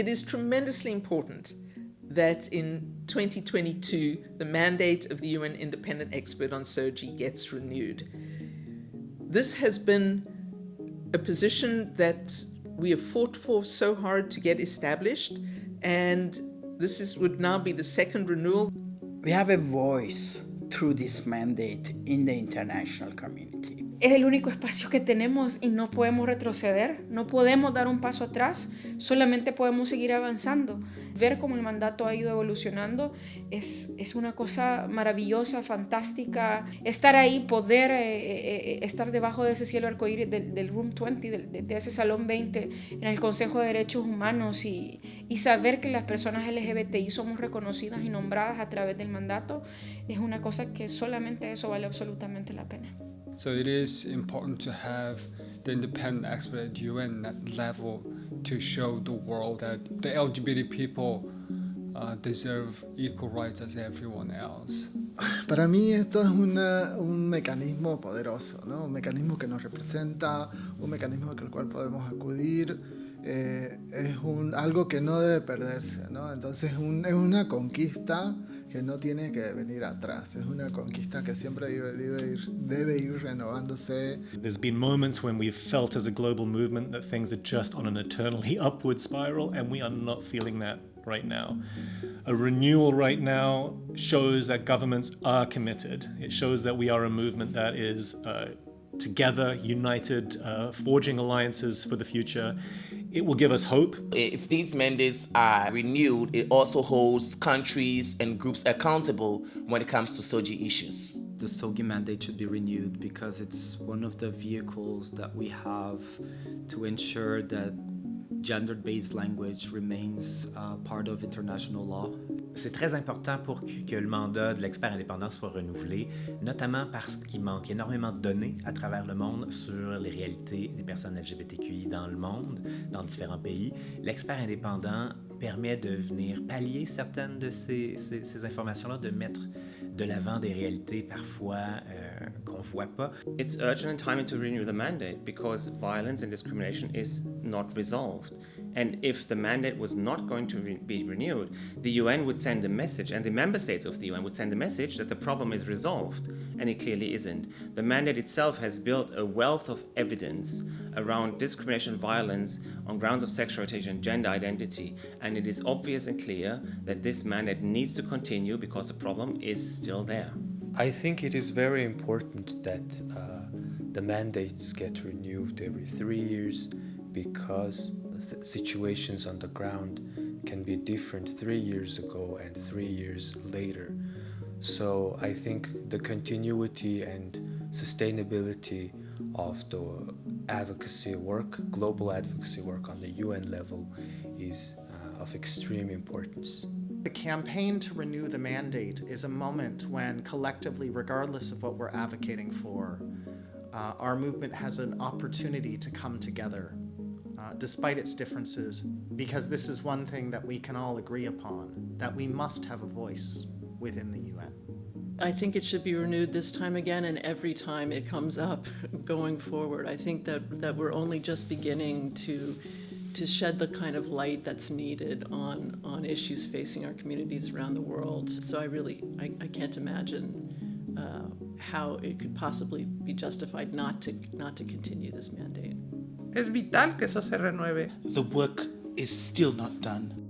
It is tremendously important that in 2022 the mandate of the UN Independent Expert on SOGI gets renewed. This has been a position that we have fought for so hard to get established and this is, would now be the second renewal. We have a voice through this mandate in the international community. Es el único espacio que tenemos y no podemos retroceder, no podemos dar un paso atrás, solamente podemos seguir avanzando. Ver cómo el mandato ha ido evolucionando es, es una cosa maravillosa, fantástica. Estar ahí, poder eh, eh, eh, estar debajo de ese cielo arcoíris del, Room 20, de, de, ese Salón 20, en el Consejo de Derechos Humanos y, y saber que las personas LGBTI somos reconocidas y nombradas a través del mandato, es una cosa que solamente eso vale absolutamente la pena. So it is important to have the independent expert at UN level to show the world that the LGBT people uh, deserve equal rights as everyone else. Para mí esto es una, un mecanismo poderoso, ¿no? un mecanismo que nos representa, un mecanismo al cual podemos acudir, eh, es un, algo que no debe perderse, ¿no? entonces un, es una conquista que no tiene que venir atrás. Es una conquista que siempre debe, debe, ir, debe ir renovándose. There's been moments when we've felt as a global movement that things are just on an eternally upward spiral, and we are not feeling that right now. A renewal right now shows that governments are committed. It shows that we are a movement that is uh, together, united, uh, forging alliances for the future. It will give us hope. If these mandates are renewed, it also holds countries and groups accountable when it comes to SOGI issues. The SOGI mandate should be renewed because it's one of the vehicles that we have to ensure that gender-based language remains uh, part of international law. C'est très important pour que le mandat de l'expert indépendant soit renouvelé, notamment parce qu'il manque énormément de données à travers le monde sur les réalités des personnes LGBTQI dans le monde, dans différents pays. L'expert indépendant permet de venir pallier certaines de ces, informations-là, de mettre de l'avant des réalités parfois euh, voit pas. It's urgent and timely to renew the mandate because violence and discrimination is not resolved. And if the mandate was not going to re be renewed, the UN would send a message, and the member states of the UN would send a message that the problem is resolved, and it clearly isn't. The mandate itself has built a wealth of evidence around discrimination violence on grounds of sexual orientation and gender identity, and it is obvious and clear that this mandate needs to continue because the problem is still there. I think it is very important that uh, the mandates get renewed every three years because situations on the ground can be different three years ago and three years later. So I think the continuity and sustainability of the advocacy work, global advocacy work on the UN level is uh, of extreme importance. The campaign to renew the mandate is a moment when collectively, regardless of what we're advocating for, uh, our movement has an opportunity to come together uh, despite its differences, because this is one thing that we can all agree upon, that we must have a voice within the UN. I think it should be renewed this time again and every time it comes up going forward. I think that, that we're only just beginning to to shed the kind of light that's needed on, on issues facing our communities around the world. So I really, I, I can't imagine uh, how it could possibly be justified not to, not to continue this mandate. Es vital que eso se renueve. The work is still not done.